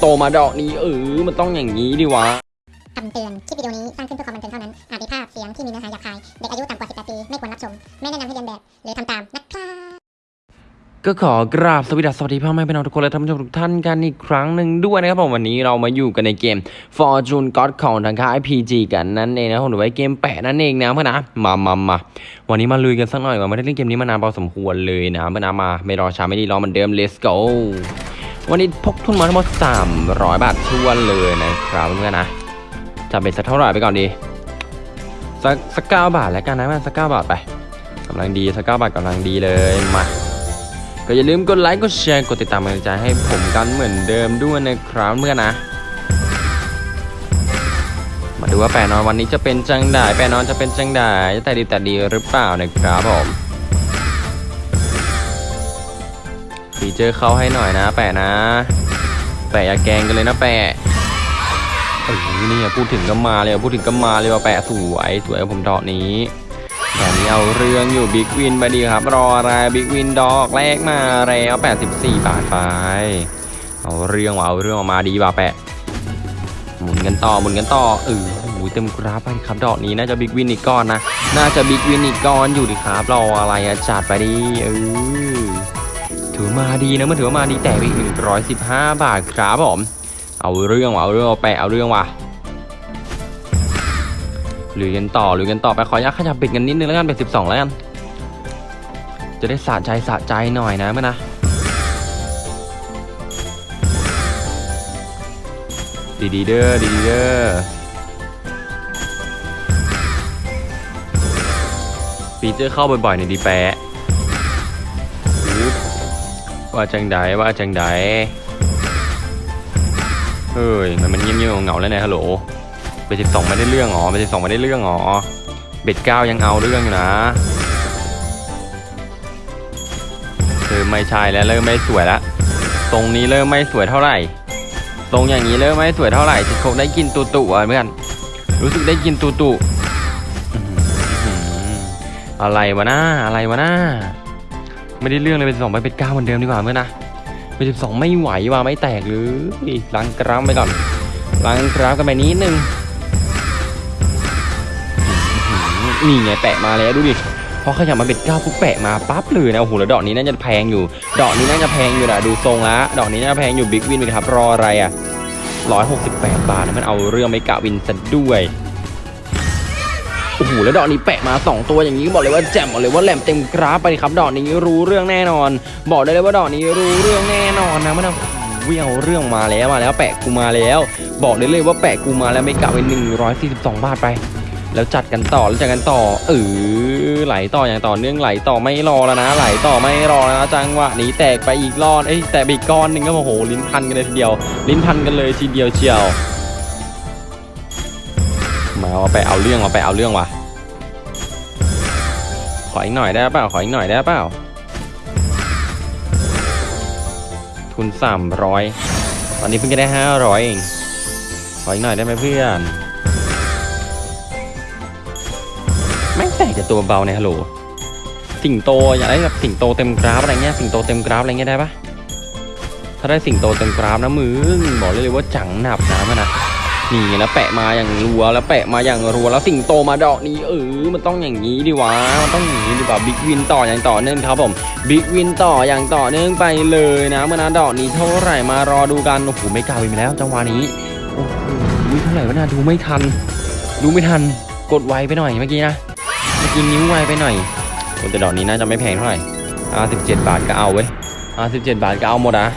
โตมาดอกนี้เออ มันต้องอย่างนี้ดิวะ คำเตือน คลิปวิดีโอนี้ สร้างขึ้นเพื่อความบันเทิงเท่านั้น อาจมีภาพเสียงที่มีเนื้อหาหยาบคาย เด็กอายุต่ำกว่า 18 ปี ไม่ควรรับชม ไม่แนะนำให้เรียนแบบ หรือทำตามนะครับ ก็ขอกราบสวัสดีสวัสดีพ่อแม่พี่น้องทุกคนและท่านผู้ชมทุกท่านกันอีกครั้งหนึ่งด้วยนะครับผมวันนี้เรามาอยู่กันในเกม Fortune God ของทางค่าย PG กันนั่นเองนะผมหรือว่าเกมแปะนั่นเองนะเพื่อนนะมามามาวันนี้มาลุยกันสักหน่อยว่าไม่ได้เล่นเกมนี้มานานพอสมควรเลยนะเพื่อนนะมาไม่รอช้าไม่ดีรอเหมือนเดิม let's go วันนี้พกทุนมาทั้งหมด 300 บาททวนเลยนะครับเพื่อนนะจะเป็นสักเท่าไหร่ไปก่อนดี สักสักเก้าบาทแล้วกันนะมันสักเก้าบาทไปกำลังดีสักเก้าบาทกำลังดีเลยมาก็อย่าลืมกดไลค์กดแชร์กดติดตามกำลังใจให้ผมกันเหมือนเดิมด้วยนะครับเมื่อนนะ มาดูว่าแปะนอนวันนี้จะเป็นจังได้แปะนอนจะเป็นจังได้จะแต่ดีแต่ดีหรือเปล่านะครับผม feature เข้าให้หน่อยนะ แปะนะ แปะอย่าแกงกันเลยนะแปะเออนี่พูดถึงก็มาเลยพูดถึงก็มาเลยว่าแปะสวยสวยผมดอกนี้แบบนี้เอาเรื่องอยู่ big win ไปดิครับ รออะไร big win ดอกแรกมาแล้ว84 บาทไปเอาเรื่องว่ะเอาเรื่องออกมาดีว่ะแปะหมุนกันต่อหมุนกันต่อเออโอ้โหเต็มกราฟไปครับดอกนี้น่าจะ big win อีกก้อนนะน่าจะ big win อีกก้อนอยู่ดิครับรออะไรอะจัดไปดิเออ ถือมาดีนะมันถือว่ามาดีแต่ไปอีก115 บาทครับผม เอาเรื่องว่ะเอาเรื่องเอาแปเอาเรื่องว่ะลุยกันต่อลุยกันต่อไปขออนุญาตขยับเบ็ดกันนิดนึงแล้วกันเป็นสิบสองแล้วกัน จะได้สะใจสะใจหน่อยนะเมื่อนะดีดีเด้อดีดีเด้อฟีเจอร์เข้าบ่อยๆในดีแปะ ว่าจังไดว่าจังไดเฮ้ยมันมันเงียบๆเหงาแล้วเนี่ยฮัลโหลเบ็ดสิบสองไม่ได้เรื่องหรอเบ็ดสิบสองไม่ได้เรื่องหรอเบ็ดเก้ายังเอาเรื่องอยู่นะเริ่มไม่ใช่แล้วเริ่มไม่สวยแล้วตรงนี้เริ่มไม่สวยเท่าไหร่ตรงอย่างนี้เริ่มไม่สวยเท่าไหร่คงได้กินตุตุอะเพื่อนรู้สึกได้กินตุตุอื้อหืออะไรวะน้าอะไรวะน้า ไม่ได้เรื่องเลยเป็นสองไปเป็นเก้าเหมือนเดิมดีกว่าเพื่อนะเป็นสิบสองไม่ไหวว่ะไม่แตกหรือล้างกรามไปก่อนล้างกราฟกันไปนิดนึงนี่ไงแปะมาแล้วดูดิพอขยับมาเบ็ดเก้าปุ๊บแปะมาปั๊บเลยนะโอ้โหแล้วดอกนี้น่าจะแพงอยู่ ดอกนี้น่าจะแพงอยู่นะดูทรงละดอกนี้น่าจะแพงอยู่บิ๊กวินเลยครับรออะไรอะร้อยหกสิบแปดบาทนะมันเอาเรื่องไม่กะวินซะด้วย โอ้โหแล้วดอกนี้แปะมา 2 ตัวอย่างนี้บอกเลยว่าแจ่มบอกเลยว่าแหลมเต็มกราฟไปดิครับดอกนี้รู้เรื่องแน่นอน บอกได้เลยว่าดอกนี้รู้เรื่องแน่นอนนะมันเอาวี่ยงเรื่องมาแล้วมาแล้วแปะกูมาแล้ว บอกได้เลยว่าแปะกูมาแล้วไม่กะไป142 บาทไป แล้วจัดกันต่อแล้วจัดกันต่อเออไหลต่ออย่างต่อเนื่องไหลต่อไม่รอแล้วนะ ไหลต่อไม่รอแล้วนะจังหวะนี้แตกไปอีกรอดเอ้ยแตกอีกก้อนหนึ่งก็โอ้โหลิ้นพันกันเลยทีเดียว ลิ้นพันกันเลยทีเดียวเชียว มาเอาไปเอาเรื่องเอาไปเอาเรื่องว่ะ ขออีกหน่อยได้เปล่า ขออีกหน่อยได้เปล่า ทุนสามร้อยตอนนี้เพิ่งจะได้ห้าร้อยเอง ขออีกหน่อยได้ไหมเพื่อนแม่งแต่จะตัวเบาในยฮัลโหล สิงโตอยากได้แบบสิงโตเต็มกราฟอะไรเงี้ย สิงโตเต็มกราฟอะไรเงี้ยได้ปะถ้าได้สิงโตเต็มกราฟนะมึงบอกเลยเลยว่าจังหนับนะมันนะ นี่แล้วแปะมาอย่างรัวแล้วแปะมาอย่างรัวแล้วสิงโตมาดอกนี้เออมันต้องอย่างนี้ดิวะมันต้องอย่างนี้ดิวะ big win ต่ออย่างต่อเนื่องครับผม big win ต่ออย่างต่อเนื่องไปเลยนะเมื่อนะดอกนี้เท่าไหร่มารอดูกันโอ้โห mega ไปแล้วจังหวะนี้โอ้โหเท่าไหร่วะนะดูไม่ทัน ดูไม่ทันกดไวไปหน่อยเมื่อกี้นะเมื่อกี้นิ้วไวไปหน่อยแต่ดอกนี้น่าจะไม่แพงเท่าไหร่อ่าสิบเจ็ดบาทก็เอาเว้ยอ่าสิบเจ็ดบาทก็เอาหมดอะ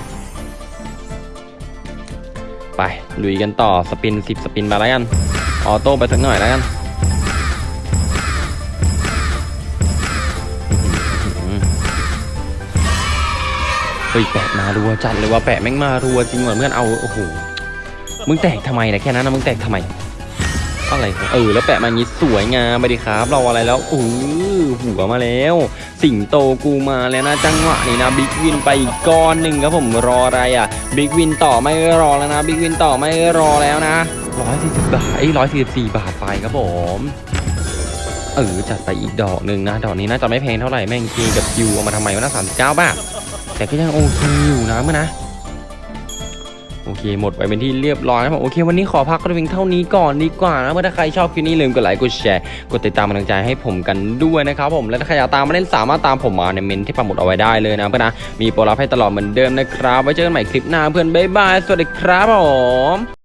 ไปลุยกันต่อสปินสิบสปินมาแล้วกัน ออโต้ไปสักหน่อยแล้วกันเฮ้ยแปะมารัวจัดเลยว่าแปะแม่งมารัวจริงเหมือนเพื่อนเอาโอ้โหมึงแตกทำไมนะแค่นั้นนะมึงแตกทำไม อะไรของเออแล้วแปะมาอย่างงี้สวยงามไปดิครับ เราอะไรแล้วอู้หัวมาแล้ว สิงโตกูมาแล้วนะจังหวะนี้นะ big win ไปอีกก้อนหนึ่งครับผมรออะไรอะ big win ต่อไม่รอแล้วนะ big win ต่อไม่รอแล้วนะร้อยสี่สิบบาทไอ้ร้อยสี่สิบสี่บาทไปครับผมเออจัดไปอีกดอกหนึ่งนะดอกนี้น่าจะไม่แพงเท่าไหร่แม่ง K กับ Q เอามาทำไมวะนะสามสิบเก้าบาทแต่ก็ยังโอเคอยู่นะเมื่อนะ โอเคหมดไปเป็นที่เรียบร้อยนะผมโอเค วันนี้ขอพักกันเพียงเท่านี้ก่อนดีกว่านะเมื่อถ้าใครชอบคลิปนี้ลืมกดไลค์กดแชร์กดติดตามกำลังใจให้ผมกันด้วยนะครับผมและถ้าใครอยากตามมาเล่นสามารถตามผมมาในเมนที่ปักหมุดเอาไว้ได้เลยนะเพื่อนนะมีโปรลับให้ตลอดเหมือนเดิมนะครับไว้เจอกันใหม่คลิปหน้าเพื่อนบ๊ายบายสวัสดีครับผม